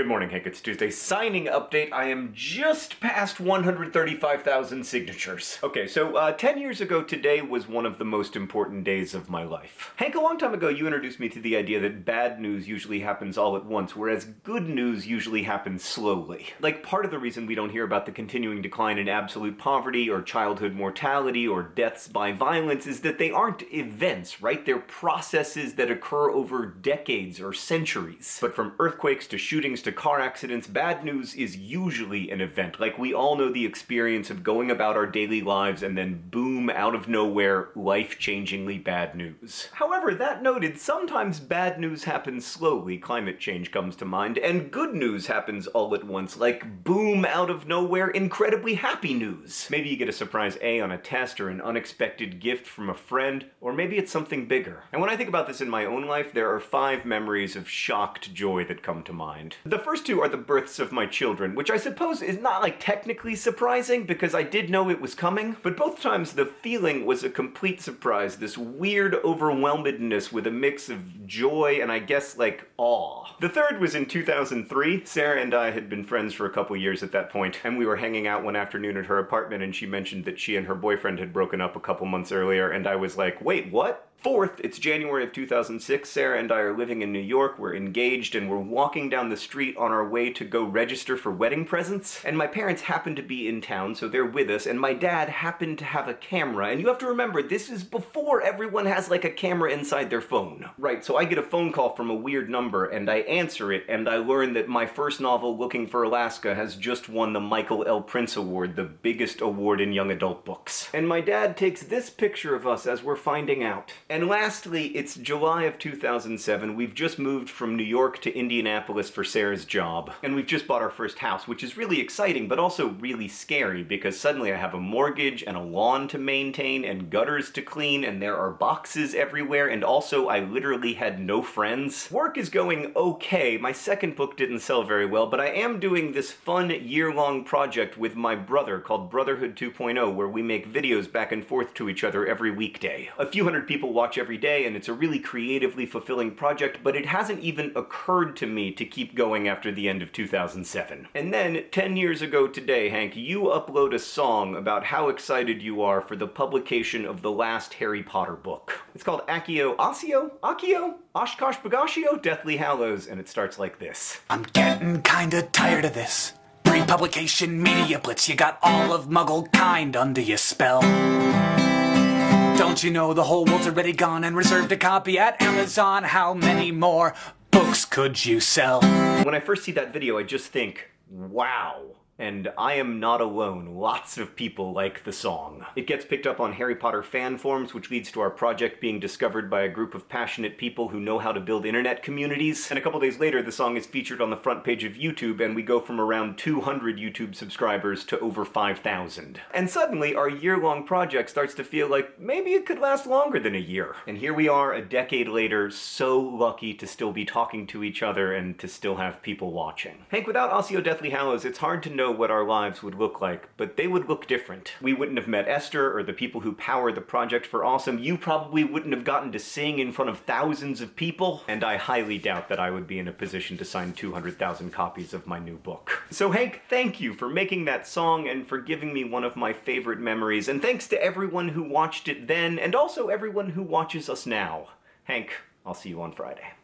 Good morning, Hank. It's Tuesday. Signing update. I am just past 135,000 signatures. Okay, so uh, 10 years ago today was one of the most important days of my life. Hank, a long time ago you introduced me to the idea that bad news usually happens all at once, whereas good news usually happens slowly. Like, part of the reason we don't hear about the continuing decline in absolute poverty, or childhood mortality, or deaths by violence is that they aren't events, right? They're processes that occur over decades or centuries. But from earthquakes to shootings to car accidents, bad news is usually an event. Like, we all know the experience of going about our daily lives and then boom, out of nowhere, life-changingly bad news. However, that noted, sometimes bad news happens slowly, climate change comes to mind, and good news happens all at once, like boom, out of nowhere, incredibly happy news. Maybe you get a surprise A on a test or an unexpected gift from a friend, or maybe it's something bigger. And when I think about this in my own life, there are five memories of shocked joy that come to mind. The first two are the births of my children, which I suppose is not like technically surprising because I did know it was coming, but both times the feeling was a complete surprise, this weird overwhelmedness with a mix of joy and I guess like awe. The third was in 2003. Sarah and I had been friends for a couple years at that point, and we were hanging out one afternoon at her apartment and she mentioned that she and her boyfriend had broken up a couple months earlier and I was like, wait, what? Fourth, it's January of 2006. Sarah and I are living in New York, we're engaged, and we're walking down the street on our way to go register for wedding presents. And my parents happen to be in town, so they're with us, and my dad happened to have a camera. And you have to remember, this is before everyone has like a camera inside their phone. Right, so I get a phone call from a weird number, and I answer it, and I learn that my first novel, Looking for Alaska, has just won the Michael L. Printz Award, the biggest award in young adult books. And my dad takes this picture of us as we're finding out. And lastly, it's July of 2007. We've just moved from New York to Indianapolis for Sarah's job. And we've just bought our first house, which is really exciting, but also really scary, because suddenly I have a mortgage and a lawn to maintain and gutters to clean, and there are boxes everywhere, and also I literally had no friends. Work is going okay. My second book didn't sell very well, but I am doing this fun year-long project with my brother called Brotherhood 2.0, where we make videos back and forth to each other every weekday. A few hundred people watch every day, and it's a really creatively fulfilling project, but it hasn't even occurred to me to keep going after the end of 2007. And then, 10 years ago today, Hank, you upload a song about how excited you are for the publication of the last Harry Potter book. It's called Accio Osseo? Accio? Oshkosh Bagashio? Deathly Hallows, and it starts like this. I'm getting kinda tired of this. Pre-publication media blitz, you got all of Muggle kind under your spell. Don't you know the whole world's already gone and reserved a copy at Amazon? How many more books could you sell? When I first see that video, I just think, wow. And I am not alone. Lots of people like the song. It gets picked up on Harry Potter fan forums, which leads to our project being discovered by a group of passionate people who know how to build internet communities. And a couple days later, the song is featured on the front page of YouTube, and we go from around 200 YouTube subscribers to over 5,000. And suddenly, our year-long project starts to feel like maybe it could last longer than a year. And here we are, a decade later, so lucky to still be talking to each other and to still have people watching. Hank, without Osseo Deathly Hallows, it's hard to know what our lives would look like, but they would look different. We wouldn't have met Esther or the people who power the project for Awesome. You probably wouldn't have gotten to sing in front of thousands of people, and I highly doubt that I would be in a position to sign 200,000 copies of my new book. So Hank, thank you for making that song and for giving me one of my favorite memories, and thanks to everyone who watched it then, and also everyone who watches us now. Hank, I'll see you on Friday.